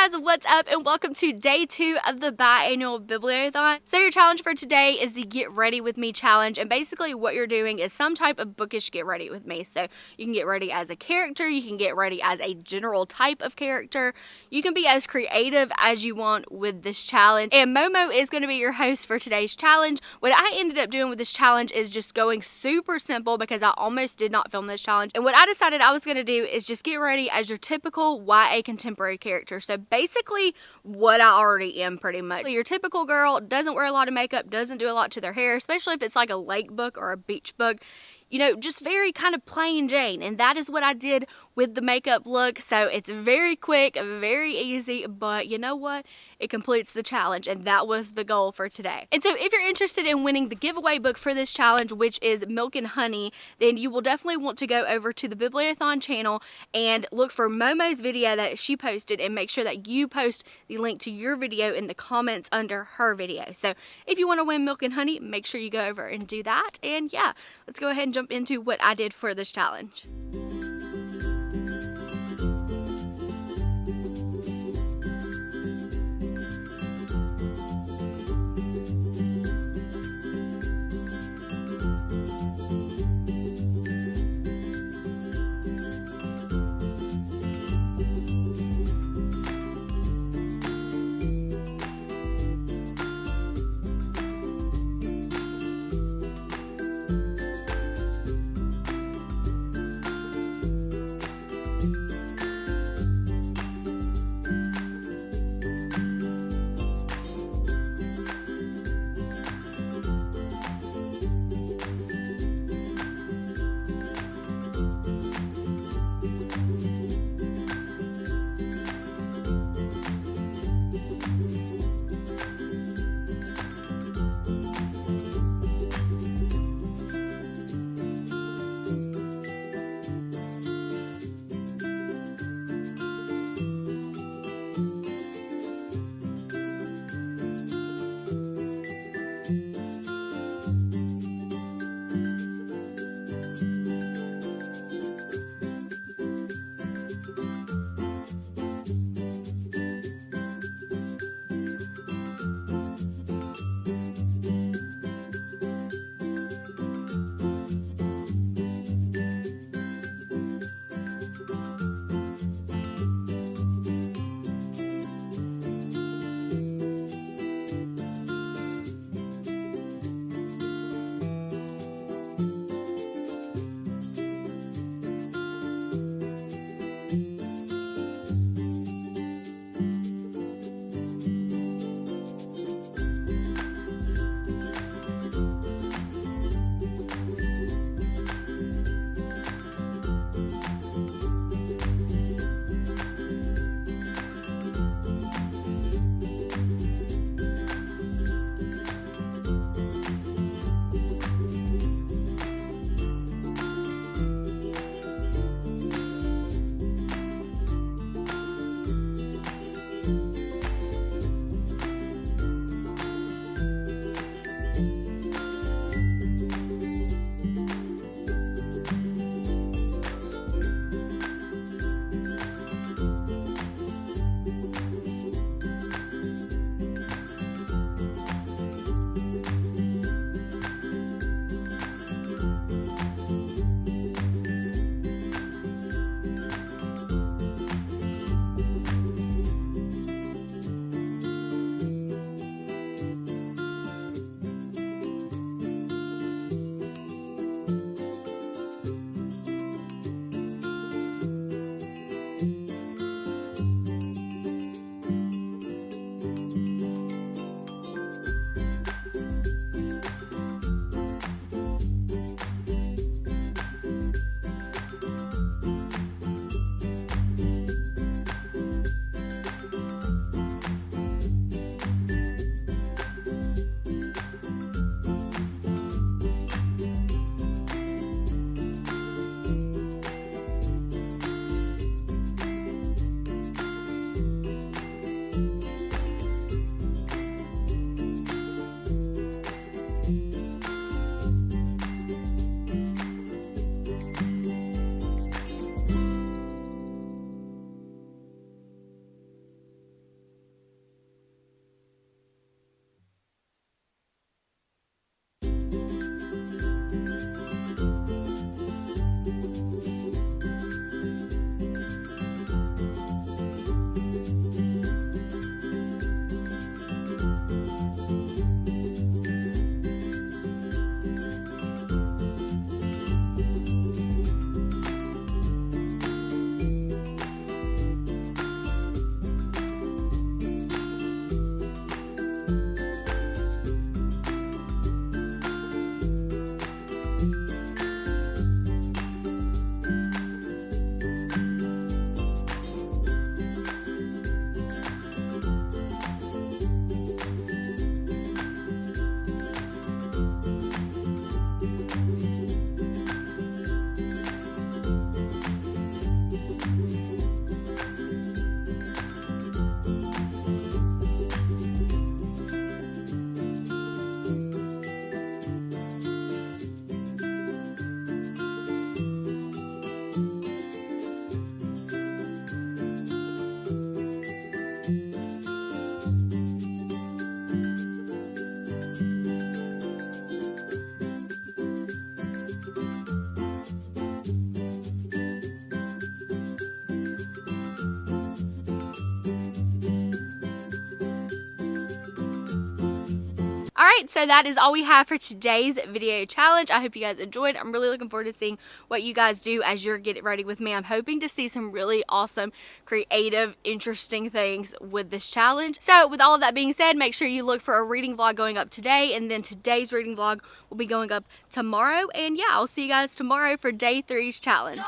guys, what's up and welcome to day two of the biannual bibliothon. So your challenge for today is the get ready with me challenge and basically what you're doing is some type of bookish get ready with me. So you can get ready as a character, you can get ready as a general type of character, you can be as creative as you want with this challenge. And Momo is going to be your host for today's challenge. What I ended up doing with this challenge is just going super simple because I almost did not film this challenge. And what I decided I was going to do is just get ready as your typical YA contemporary character. So basically what I already am pretty much. Your typical girl doesn't wear a lot of makeup, doesn't do a lot to their hair, especially if it's like a lake book or a beach book you know, just very kind of plain Jane. And that is what I did with the makeup look. So it's very quick, very easy, but you know what? It completes the challenge and that was the goal for today. And so if you're interested in winning the giveaway book for this challenge, which is Milk and Honey, then you will definitely want to go over to the Bibliothon channel and look for Momo's video that she posted and make sure that you post the link to your video in the comments under her video. So if you want to win Milk and Honey, make sure you go over and do that. And yeah, let's go ahead and jump into what I did for this challenge. All right, so that is all we have for today's video challenge. I hope you guys enjoyed. I'm really looking forward to seeing what you guys do as you're getting ready with me. I'm hoping to see some really awesome, creative, interesting things with this challenge. So with all of that being said, make sure you look for a reading vlog going up today and then today's reading vlog will be going up tomorrow. And yeah, I'll see you guys tomorrow for day three's challenge.